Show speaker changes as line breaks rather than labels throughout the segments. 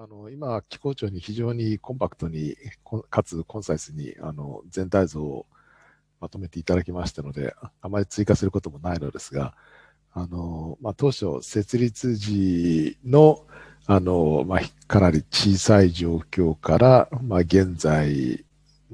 あの今、機構庁に非常にコンパクトに、かつコンサイスにあの全体像をまとめていただきましたので、あまり追加することもないのですが、あのまあ、当初、設立時のあの、まあ、かなり小さい状況から、まあ、現在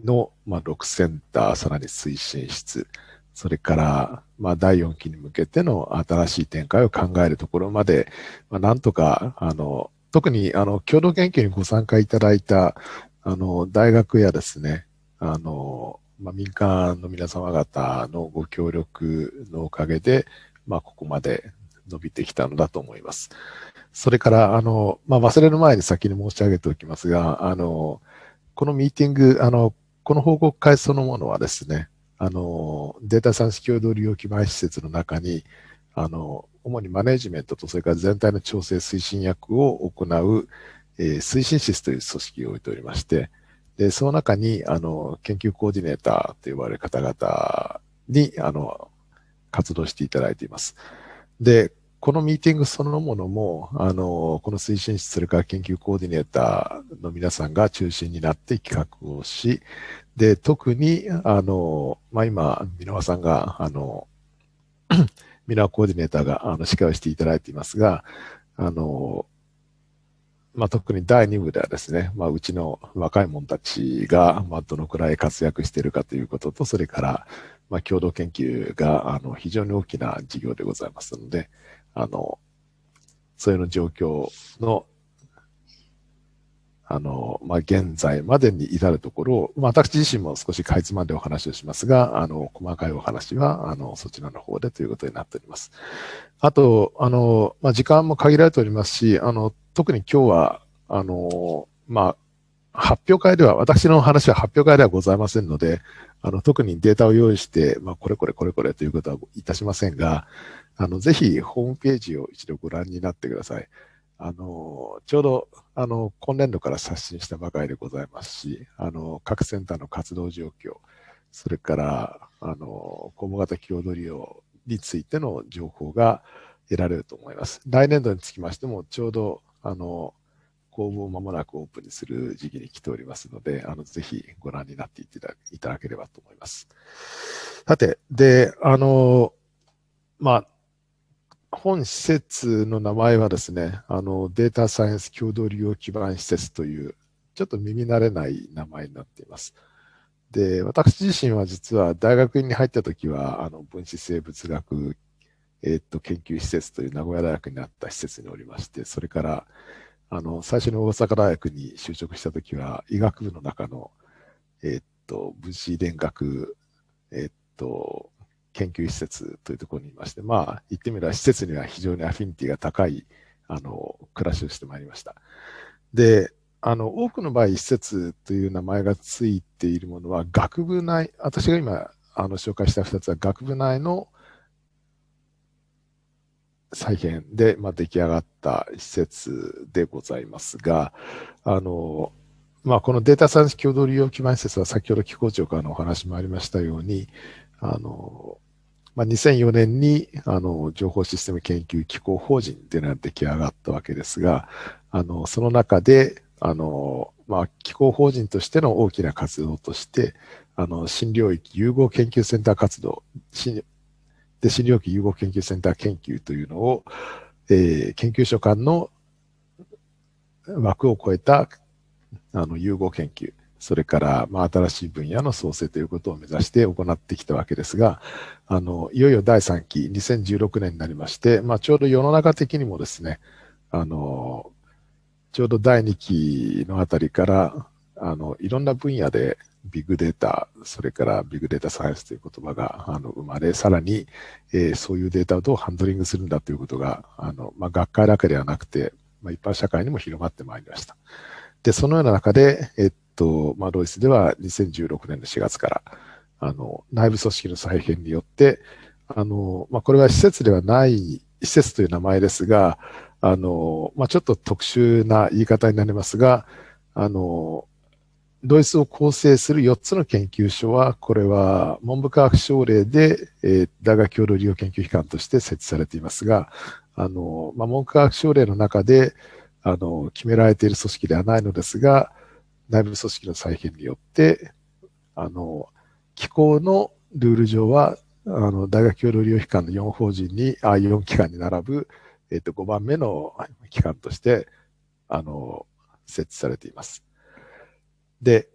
の、まあ、6センター、さらに推進室、それから、まあ、第4期に向けての新しい展開を考えるところまで、まあ、なんとか、あの、特にあの共同研究にご参加いただいたあの大学やですね、あのまあ、民間の皆様方のご協力のおかげで、まあ、ここまで伸びてきたのだと思います。それから、あの、まあ、忘れる前に先に申し上げておきますが、あの、このミーティング、あの、この報告会そのものはですね、あの、データ産式共同利用基盤施設の中に、あの、主にマネジメントとそれから全体の調整推進役を行う、えー、推進室という組織を置いておりまして、で、その中に、あの、研究コーディネーターと呼ばれる方々に、あの、活動していただいています。で、このミーティングそのものも、あの、この推進室、それから研究コーディネーターの皆さんが中心になって企画をし、で、特に、あの、まあ、今、箕輪さんが、あの、ミラーコーディネーターがあの司会をしていただいていますが、あの、まあ、特に第2部ではですね、まあ、うちの若い者たちが、まあ、どのくらい活躍しているかということと、それから、まあ、共同研究が、あの、非常に大きな事業でございますので、あの、それの状況のあの、まあ、現在までに至るところを、まあ、私自身も少しかいつまんでお話をしますが、あの、細かいお話は、あの、そちらの方でということになっております。あと、あの、まあ、時間も限られておりますし、あの、特に今日は、あの、まあ、発表会では、私の話は発表会ではございませんので、あの、特にデータを用意して、まあ、これこれこれこれということはいたしませんが、あの、ぜひホームページを一度ご覧になってください。あの、ちょうど、あの、今年度から刷新したばかりでございますし、あの、各センターの活動状況、それから、あの、公募型共同利用についての情報が得られると思います。来年度につきましても、ちょうど、あの、公募を間もなくオープンにする時期に来ておりますので、あの、ぜひご覧になっていただければと思います。さて、で、あの、まあ、本施設の名前はですね、あのデータサイエンス共同利用基盤施設という、ちょっと耳慣れない名前になっています。で、私自身は実は大学院に入った時は、あの分子生物学、えー、っと研究施設という名古屋大学にあった施設におりまして、それからあの最初に大阪大学に就職した時は、医学部の中の、えー、っと分子遺伝学、えー、っと研究施設というところにいまして、まあ、言ってみれば施設には非常にアフィニティが高い、あの、暮らしをしてまいりました。で、あの、多くの場合、施設という名前がついているものは、学部内、私が今、あの、紹介した2つは学部内の再編で、まあ、出来上がった施設でございますが、あの、まあ、このデータサイエンス共同利用基盤施設は先ほど機構長からのお話もありましたように、あの、まあ、2004年にあの情報システム研究機構法人っていうのが出来上がったわけですが、あのその中であの、まあ、機構法人としての大きな活動として、あの新領域融合研究センター活動、新で新領域融合研究センター研究というのを、えー、研究所間の枠を超えたあの融合研究、それから、まあ、新しい分野の創生ということを目指して行ってきたわけですが、あの、いよいよ第3期、2016年になりまして、まあ、ちょうど世の中的にもですね、あの、ちょうど第2期のあたりから、あの、いろんな分野でビッグデータ、それからビッグデータサイエンスという言葉があの生まれ、さらに、えー、そういうデータをどうハンドリングするんだということが、あの、まあ、学会だけではなくて、まあ、一般社会にも広まってまいりました。で、そのような中で、えっと、まあ、ロイスでは2016年の4月から、あの、内部組織の再編によって、あの、まあ、これは施設ではない、施設という名前ですが、あの、まあ、ちょっと特殊な言い方になりますが、あの、ドイツを構成する4つの研究所は、これは文部科学省令で、えー、大学共同利用研究機関として設置されていますが、あの、まあ、文部科学省令の中で、あの、決められている組織ではないのですが、内部組織の再編によって、あの、機構のルール上は、あの、大学協同利用機関の4法人に、あ、4機関に並ぶ、えっ、と、5番目の機関として、あの、設置されています。で、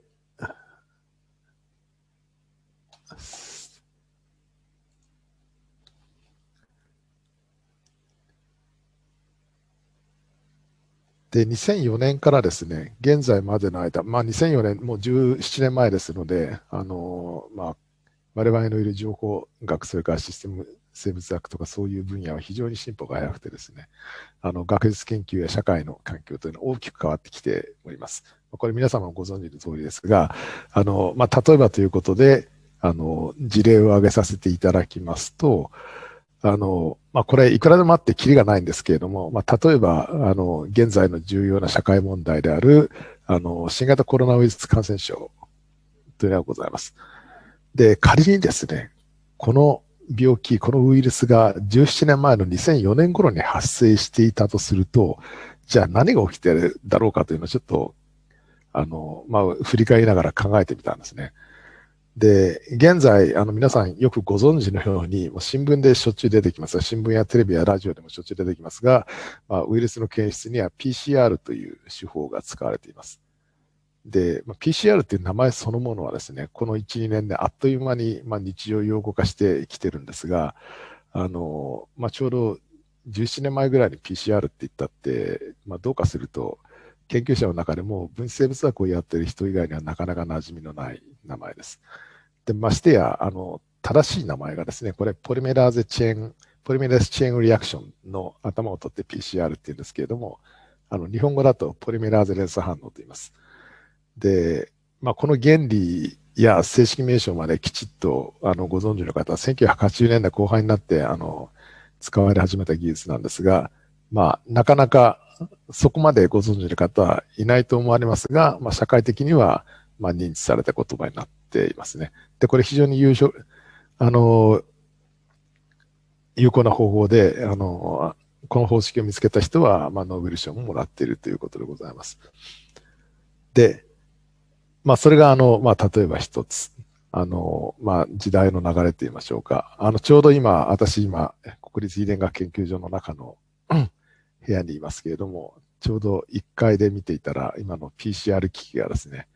で、2004年からですね、現在までの間、まあ、2004年、もう17年前ですので、あのまあ、我々のいる情報学、それからシステム生物学とかそういう分野は非常に進歩が早くてですね、あの学術研究や社会の環境というのは大きく変わってきております。これ皆様ご存知の通りですが、あの、まあ、例えばということで、あの、事例を挙げさせていただきますと、あの、まあ、これいくらでもあってキリがないんですけれども、まあ、例えば、あの、現在の重要な社会問題である、あの、新型コロナウイルス感染症というのがございます。で、仮にですね、この病気、このウイルスが17年前の2004年頃に発生していたとすると、じゃあ何が起きてるだろうかというのをちょっと、あの、まあ、振り返りながら考えてみたんですね。で、現在、あの、皆さんよくご存知のように、もう新聞でしょっちゅう出てきます。新聞やテレビやラジオでもしょっちゅう出てきますが、まあ、ウイルスの検出には PCR という手法が使われています。で、まあ、PCR っていう名前そのものはですね、この1、2年であっという間に、まあ、日常用語化してきてるんですが、あの、まあ、ちょうど17年前ぐらいに PCR って言ったって、まあ、どうかすると、研究者の中でも分子生物学をやってる人以外にはなかなか馴染みのない名前です。で、ましてや、あの、正しい名前がですね、これ、ポリメラーゼチェーン、ポリメラーゼチェーンリアクションの頭を取って PCR って言うんですけれども、あの、日本語だとポリメラーゼ連鎖反応と言います。で、まあ、この原理や正式名称まできちっと、あの、ご存知の方は、1980年代後半になって、あの、使われ始めた技術なんですが、まあ、なかなかそこまでご存知の方はいないと思われますが、まあ、社会的には、まあ、認知された言葉になっていますね。で、これ非常に優勝、あの、有効な方法で、あの、この方式を見つけた人は、まあ、ノーベル賞ももらっているということでございます。で、まあ、それが、あの、まあ、例えば一つ。あの、まあ、時代の流れと言いましょうか。あの、ちょうど今、私今、国立遺伝学研究所の中の部屋にいますけれども、ちょうど1階で見ていたら、今の PCR 機器がですね、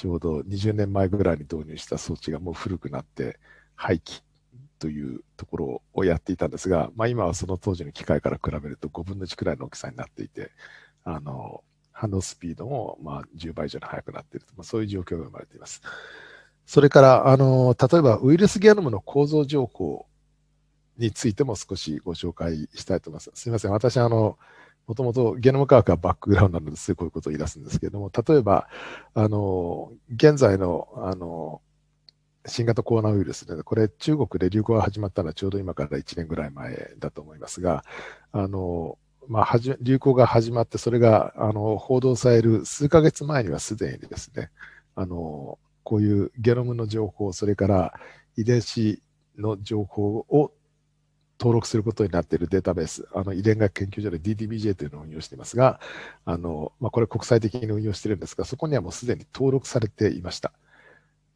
ちょうど20年前ぐらいに導入した装置がもう古くなって廃棄というところをやっていたんですが、まあ、今はその当時の機械から比べると5分の1くらいの大きさになっていて、あの、反応スピードもま10倍以上に速くなっていると、まあ、そういう状況が生まれています。それから、あの、例えばウイルスゲノムの構造情報についても少しご紹介したいと思います。すみません。私、あの、もともとゲノム科学はバックグラウンドなのですこういうことを言い出すんですけれども、例えば、あの、現在の、あの、新型コロナウイルスで、これ中国で流行が始まったのはちょうど今から1年ぐらい前だと思いますが、あの、まあ、はじ流行が始まって、それがあの報道される数ヶ月前にはすでにですね、あのこういうゲノムの情報、それから遺伝子の情報を登録することになっているデータベース、あの遺伝学研究所で DDBJ というのを運用していますが、あのまあ、これ国際的に運用しているんですが、そこにはもうすでに登録されていました。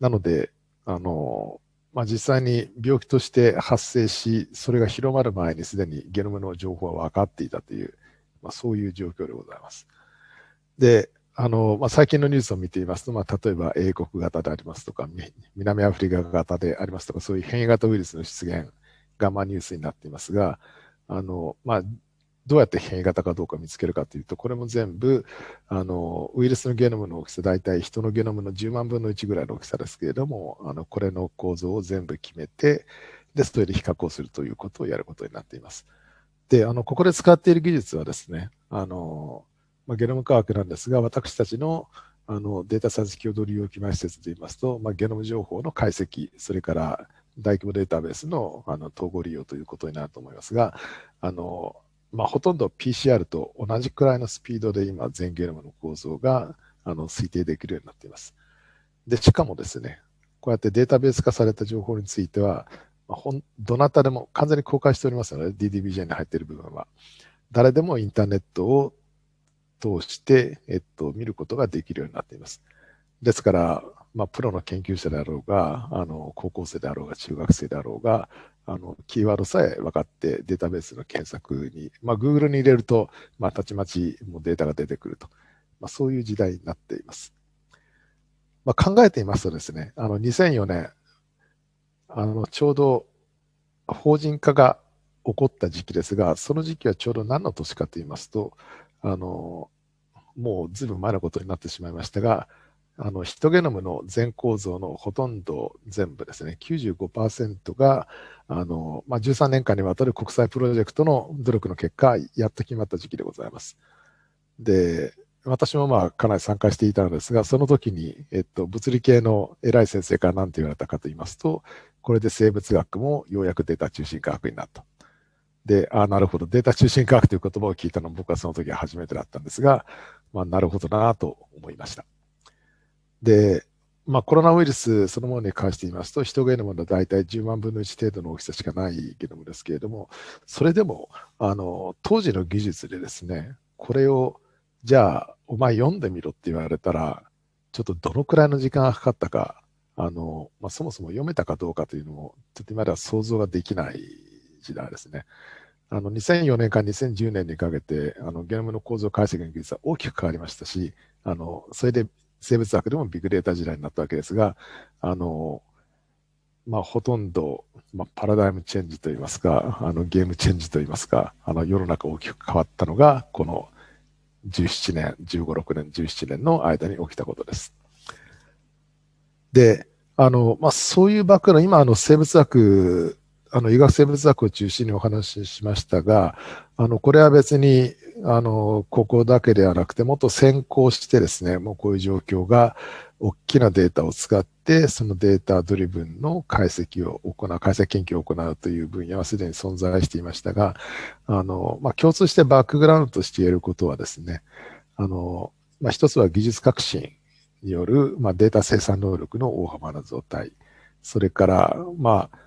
なので、あのまあ、実際に病気として発生し、それが広まる前にすでにゲノムの情報は分かっていたという、まあ、そういう状況でございます。で、あの、まあ、最近のニュースを見ていますと、まあ、例えば英国型でありますとか、南アフリカ型でありますとか、そういう変異型ウイルスの出現、がまニュースになっていますが、あの、まあ、どうやって変異型かどうか見つけるかというと、これも全部、あの、ウイルスのゲノムの大きさ、大体人のゲノムの10万分の1ぐらいの大きさですけれども、あの、これの構造を全部決めて、で、それで比較をするということをやることになっています。で、あの、ここで使っている技術はですね、あの、まあ、ゲノム科学なんですが、私たちのあのデータサイエンス共同利用基盤施設で言いますと、まあ、ゲノム情報の解析、それから大規模データベースのあの統合利用ということになると思いますが、あのまあ、ほとんど PCR と同じくらいのスピードで今、全ゲノムの構造があの推定できるようになっています。で、しかもですね、こうやってデータベース化された情報については、まあ、ほんどなたでも完全に公開しておりますので、DDBJ に入っている部分は。誰でもインターネットを通して、えっと、見ることができるようになっています。ですから、まあ、プロの研究者であろうが、あの、高校生であろうが、中学生であろうが、あの、キーワードさえ分かってデータベースの検索に、まあ、Google に入れると、まあ、たちまちもデータが出てくると。まあ、そういう時代になっています。まあ、考えていますとですね、あの、2004年、あの、ちょうど法人化が起こった時期ですが、その時期はちょうど何の年かと言いますと、あの、もうずいぶん前のことになってしまいましたが、あの、ヒトゲノムの全構造のほとんど全部ですね、95%が、あの、まあ、13年間にわたる国際プロジェクトの努力の結果、やっと決まった時期でございます。で、私もまあかなり参加していたのですが、その時に、えっと、物理系の偉い先生から何て言われたかと言いますと、これで生物学もようやくデータ中心科学になった。で、ああ、なるほど、データ中心科学という言葉を聞いたのは僕はその時は初めてだったんですが、まあ、なるほどなと思いました。で、まあ、コロナウイルスそのものに関して言いますと、人ゲノムの大体10万分の1程度の大きさしかないゲノムですけれども、それでも、あの、当時の技術でですね、これを、じゃあ、お前読んでみろって言われたら、ちょっとどのくらいの時間がかかったか、あの、まあ、そもそも読めたかどうかというのも、ちょっと今では想像ができない時代ですね。あの、2004年から2010年にかけて、あの、ゲノムの構造解析の技術は大きく変わりましたし、あの、それで生物学でもビッグデータ時代になったわけですが、あの、まあ、ほとんど、まあ、パラダイムチェンジといいますか、あの、ゲームチェンジといいますか、あの、世の中大きく変わったのが、この17年、15、6年、17年の間に起きたことです。で、あの、まあ、そういうバックの今、あの、生物学、あの、医学生物学を中心にお話ししましたが、あの、これは別に、あの、ここだけではなくて、もっと先行してですね、もうこういう状況が、大きなデータを使って、そのデータドリブンの解析を行う、解析研究を行うという分野はすでに存在していましたが、あの、まあ、共通してバックグラウンドとして言えることはですね、あの、まあ、一つは技術革新による、まあ、データ生産能力の大幅な増大。それから、まあ、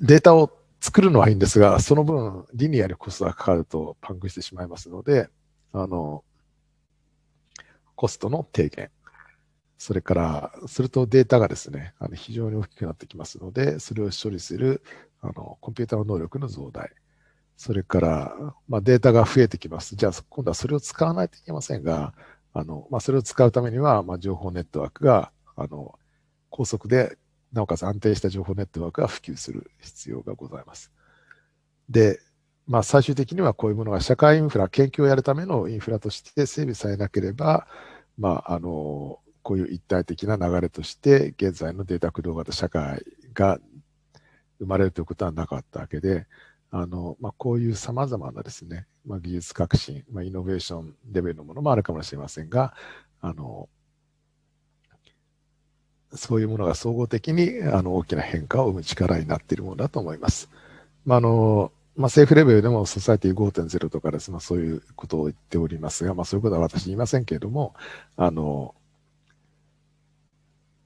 データを作るのはいいんですが、その分、リニアにコストがかかるとパンクしてしまいますので、あの、コストの低減。それから、するとデータがですね、あの非常に大きくなってきますので、それを処理するあのコンピューターの能力の増大。それから、まあ、データが増えてきます。じゃあ、今度はそれを使わないといけませんが、あの、まあ、それを使うためには、まあ、情報ネットワークが、あの、高速でなおかつ安定した情報ネットワークが普及する必要がございます。で、まあ、最終的にはこういうものが社会インフラ、研究をやるためのインフラとして整備されなければ、まあ、あの、こういう一体的な流れとして、現在のデータ駆動型社会が生まれるということはなかったわけで、あの、まあ、こういう様々なですね、まあ、技術革新、まあ、イノベーションレベルのものもあるかもしれませんが、あの、そういうものが総合的にあの大きな変化を生む力になっているものだと思います。まあ、あの、まあ、政府レベルでもソサイティ5.0とかです、まあ、そういうことを言っておりますが、まあ、そういうことは私言いませんけれども、あの、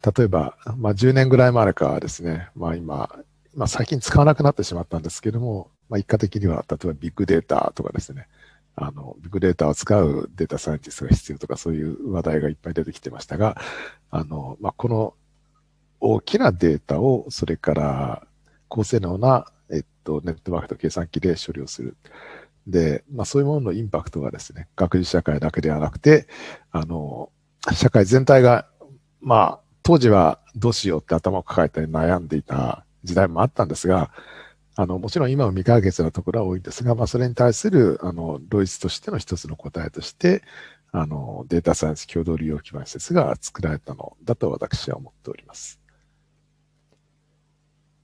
例えば、まあ、10年ぐらい前からですね、まあ、今、まあ、最近使わなくなってしまったんですけれども、まあ、一過的には、例えばビッグデータとかですね、あの、ビッグデータを使うデータサイエンティストが必要とか、そういう話題がいっぱい出てきてましたが、あの、まあ、この大きなデータを、それから高性能な、えっと、ネットワークと計算機で処理をする。で、まあ、そういうもののインパクトがですね、学術社会だけではなくて、あの、社会全体が、まあ、当時はどうしようって頭を抱えて悩んでいた時代もあったんですが、あの、もちろん今は未解決なところは多いんですが、まあ、それに対する、あの、ロイスとしての一つの答えとして、あの、データサイエンス共同利用基盤施設が作られたのだと私は思っております。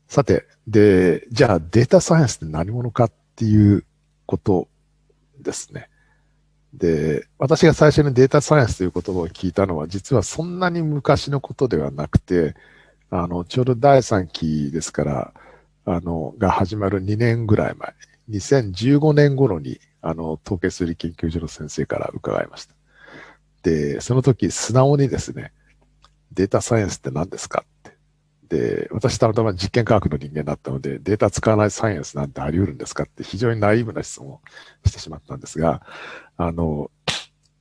さて、で、じゃあデータサイエンスって何者かっていうことですね。で、私が最初にデータサイエンスという言葉を聞いたのは、実はそんなに昔のことではなくて、あの、ちょうど第3期ですから、あの、が始まる2年ぐらい前、2015年頃に、あの、統計数理研究所の先生から伺いました。で、その時、素直にですね、データサイエンスって何ですかって。で、私たまたま実験科学の人間だったので、データ使わないサイエンスなんてあり得るんですかって非常にナイーブな質問をしてしまったんですが、あの、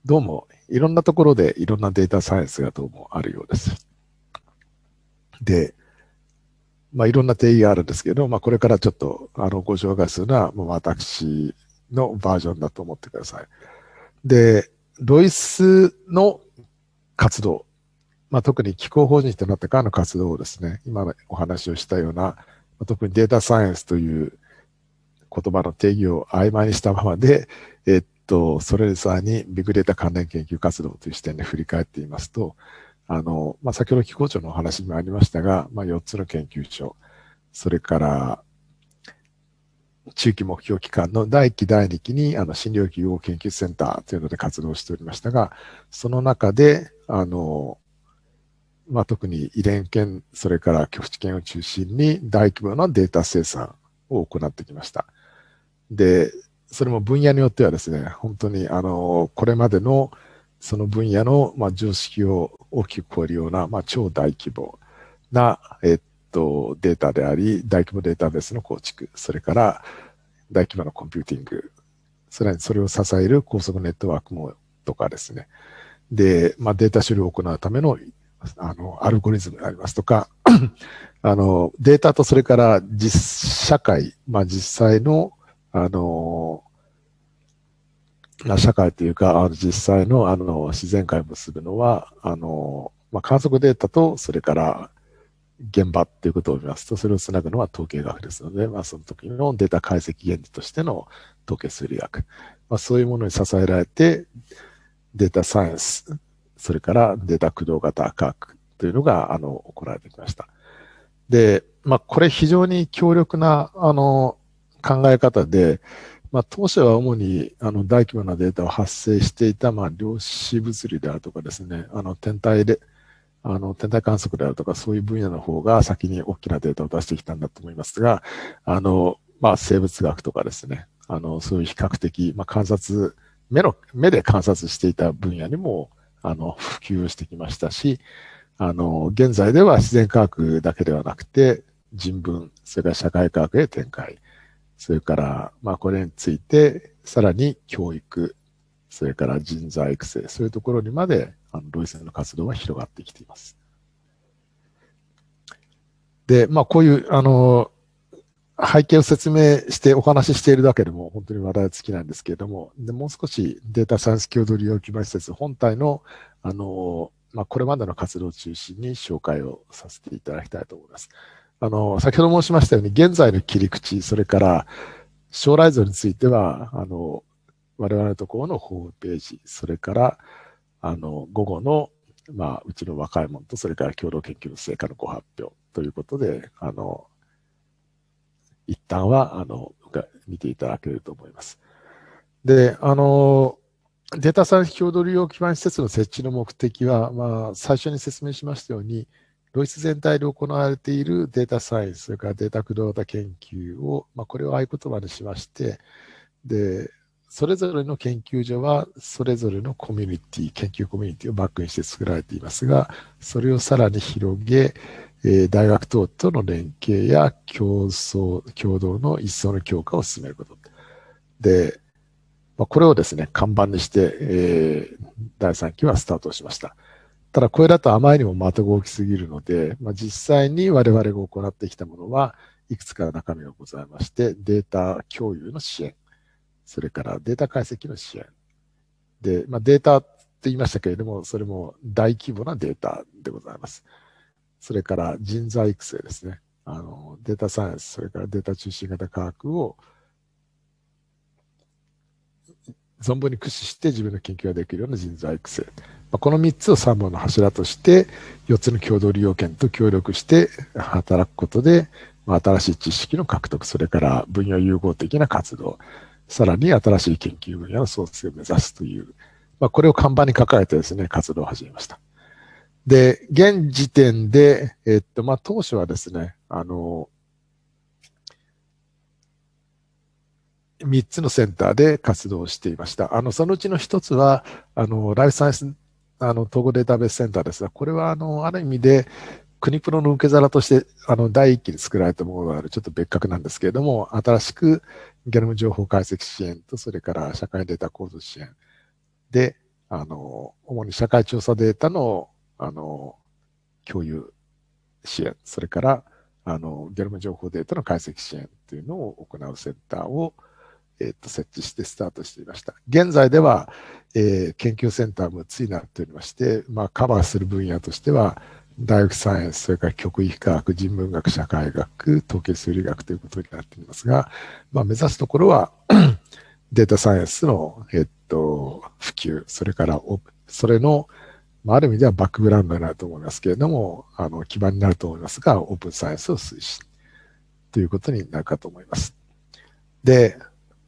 どうもいろんなところでいろんなデータサイエンスがどうもあるようです。で、まあ、いろんな定義があるんですけど、まあ、これからちょっとあのご紹介するのは、もう私のバージョンだと思ってください。で、ロイスの活動、まあ、特に気候法人となってからの活動をですね、今のお話をしたような、特にデータサイエンスという言葉の定義を曖昧にしたままで、えっと、それさにビッグデータ関連研究活動という視点で振り返っていますと、あの、まあ、先ほど気候庁のお話にもありましたが、まあ、4つの研究所、それから、中期目標機関の第1期、第2期に、あの、診療器融合研究センターというので活動しておりましたが、その中で、あの、まあ、特に遺伝研、それから局地研を中心に大規模なデータ生産を行ってきました。で、それも分野によってはですね、本当にあの、これまでのその分野の、まあ、常識を大きく超えるような、まあ、超大規模な、えっと、データであり、大規模データベースの構築、それから大規模なコンピューティング、さらにそれを支える高速ネットワークもとかですね。で、まあ、データ処理を行うためのあの、アルゴリズムでありますとか、あの、データとそれから実社会、まあ実際の、あの、社会というか、あの実際のあの自然界を結ぶのは、あの、まあ、観測データと、それから現場っていうことを見ますと、それをつなぐのは統計学ですので、まあ、その時のデータ解析原理としての統計数理学、まあ、そういうものに支えられて、データサイエンス、それからデータ駆動型科学というのが、あの、行われてきました。で、まあ、これ非常に強力な、あの、考え方で、まあ、当初は主にあの大規模なデータを発生していた、まあ、量子物理であるとかですね、あの天体で、あの天体観測であるとか、そういう分野の方が先に大きなデータを出してきたんだと思いますが、あの、まあ、生物学とかですね、あの、そういう比較的、まあ、観察、目の、目で観察していた分野にも、あの、普及してきましたし、あの、現在では自然科学だけではなくて、人文、それから社会科学へ展開、それから、まあ、これについて、さらに教育、それから人材育成、そういうところにまで、あの、ロイセンの活動は広がってきています。で、まあ、こういう、あの、背景を説明してお話ししているだけでも本当に話題は尽きないんですけれども、でもう少しデータサイエンス共同利用基盤施設本体の、あの、まあ、これまでの活動を中心に紹介をさせていただきたいと思います。あの、先ほど申しましたように、現在の切り口、それから将来像については、あの、我々のところのホームページ、それから、あの、午後の、まあ、うちの若い者と、それから共同研究の成果のご発表ということで、あの、一旦は、あの、見ていただけると思います。で、あの、データサイエンス共同利用基盤施設の設置の目的は、まあ、最初に説明しましたように、ドイツ全体で行われているデータサイエンス、それからデータ駆動型研究を、まあ、これを合言葉にしまして、で、それぞれの研究所は、それぞれのコミュニティ、研究コミュニティをバックにして作られていますが、それをさらに広げ、えー、大学等との連携や競争、共同の一層の強化を進めること。で、まあ、これをですね、看板にして、えー、第3期はスタートしました。ただ、これだとあまりにも的が大きすぎるので、まあ、実際に我々が行ってきたものは、いくつかの中身がございまして、データ共有の支援、それからデータ解析の支援。で、まあ、データって言いましたけれども、それも大規模なデータでございます。それから人材育成ですね。あの、データサイエンス、それからデータ中心型科学を存分に駆使して自分の研究ができるような人材育成。まあこの3つを3本の柱として、4つの共同利用権と協力して働くことで、まあ新しい知識の獲得、それから分野融合的な活動、さらに新しい研究分野の創出を目指すという、まあ、これを看板に抱えてですね、活動を始めました。で、現時点で、えっと、まあ、当初はですね、あの、3つのセンターで活動していました。あの、そのうちの1つは、あの、ライフサイエンス、あの、統合データベースセンターです。が、これは、あの、ある意味で、国プロの受け皿として、あの、第一期に作られたものがある、ちょっと別格なんですけれども、新しくゲノム情報解析支援と、それから社会データ構造支援。で、あの、主に社会調査データの、あの、共有支援、それから、あの、ゲノム情報データの解析支援というのを行うセンターを、えっ、と、設置してスタートしていました。現在では、えー、研究センターもつになっておりまして、まあ、カバーする分野としては、大学サイエンス、それから極域科学、人文学、社会学、統計数理学ということになっていますが、まあ、目指すところは データサイエンスの、えっと、普及、それから、それの、まあ、ある意味ではバックグラウンドになると思いますけれども、あの、基盤になると思いますが、オープンサイエンスを推進ということになるかと思います。で、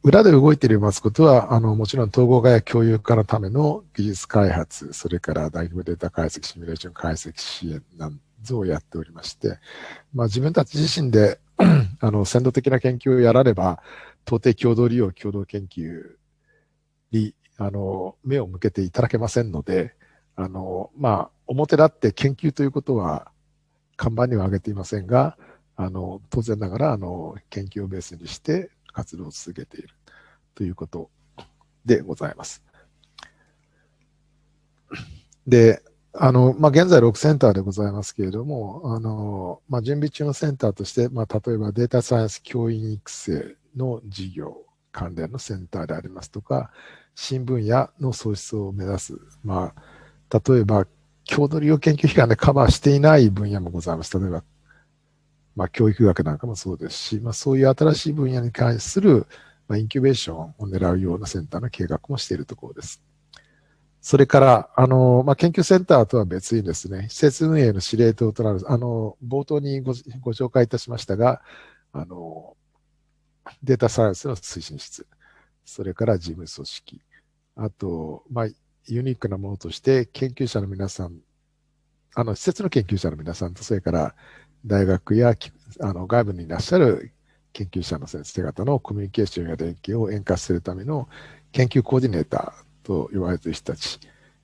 裏で動いているますことは、あの、もちろん統合化や共有化のための技術開発、それから大規模データ解析、シミュレーション解析支援などをやっておりまして、まあ自分たち自身で あの、先導的な研究をやられば、到底共同利用、共同研究に、あの、目を向けていただけませんので、あの、まあ、表立って研究ということは看板には挙げていませんが、あの、当然ながら、あの、研究をベースにして、活動を続けているということでございます。で、あの、まあ、現在6センターでございますけれども、あの、まあ、準備中のセンターとして、まあ、例えばデータサイエンス教員育成の事業関連のセンターでありますとか、新分野の創出を目指す、まあ、例えば、郷土利用研究機関でカバーしていない分野もございます。例えば、まあ、教育学なんかもそうですし、まあ、そういう新しい分野に関する、まあ、インキュベーションを狙うようなセンターの計画もしているところです。それから、あの、まあ、研究センターとは別にですね、施設運営の司令塔となる、あの、冒頭にごご紹介いたしましたが、あの、データサイエンスの推進室、それから事務組織、あと、まあ、ユニークなものとして、研究者の皆さん、あの、施設の研究者の皆さんと、それから大学やあの外部にいらっしゃる研究者の先生方のコミュニケーションや連携を円滑するための研究コーディネーターと言われている人たち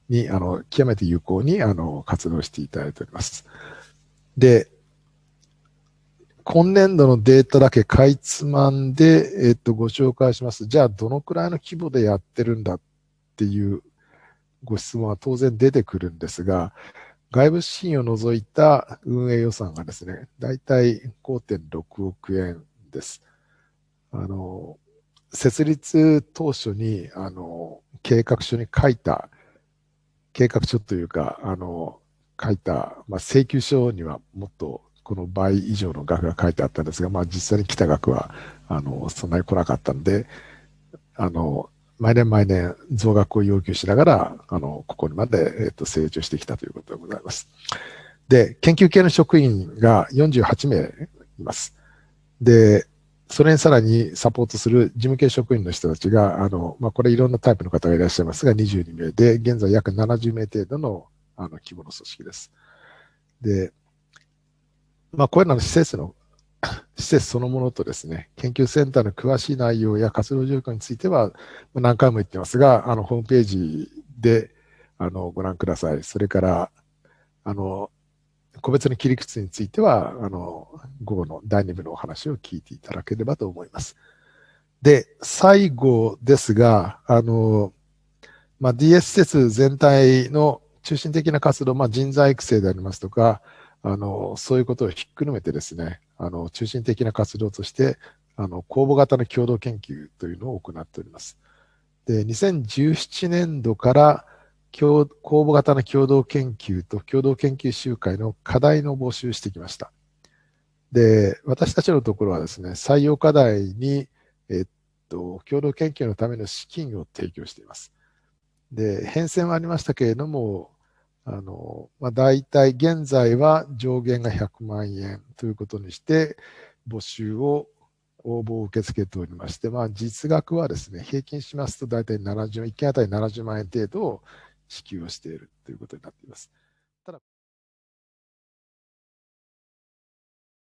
に、あの、極めて有効に、あの、活動していただいております。で、今年度のデータだけかいつまんで、えっと、ご紹介します。じゃあ、どのくらいの規模でやってるんだっていうご質問は当然出てくるんですが、外部資金を除いた運営予算がですね、だいたい5.6億円です。あの、設立当初に、あの、計画書に書いた、計画書というか、あの、書いた、まあ、請求書にはもっとこの倍以上の額が書いてあったんですが、まあ実際に来た額は、あの、そんなに来なかったんで、あの、毎年毎年増額を要求しながら、あの、ここにまで、えっと、成長してきたということでございます。で、研究系の職員が48名います。で、それにさらにサポートする事務系職員の人たちが、あの、まあ、これいろんなタイプの方がいらっしゃいますが、22名で、現在約70名程度の、あの、規模の組織です。で、まあ、これらの施設の施設そのものとですね、研究センターの詳しい内容や活動状況については、何回も言ってますが、あの、ホームページで、あの、ご覧ください。それから、あの、個別の切り口については、あの、午後の第2部のお話を聞いていただければと思います。で、最後ですが、あの、まあ、DS 施設全体の中心的な活動、まあ、人材育成でありますとか、あの、そういうことをひっくるめてですね、あの、中心的な活動として、あの、公募型の共同研究というのを行っております。で、2017年度から公募型の共同研究と共同研究集会の課題の募集してきました。で、私たちのところはですね、採用課題に、えっと、共同研究のための資金を提供しています。で、変遷はありましたけれども、あの、まあ、大体現在は上限が100万円ということにして、募集を、応募を受け付けておりまして、まあ、実額はですね、平均しますと大体70、1件あたり70万円程度を支給をしているということになっています。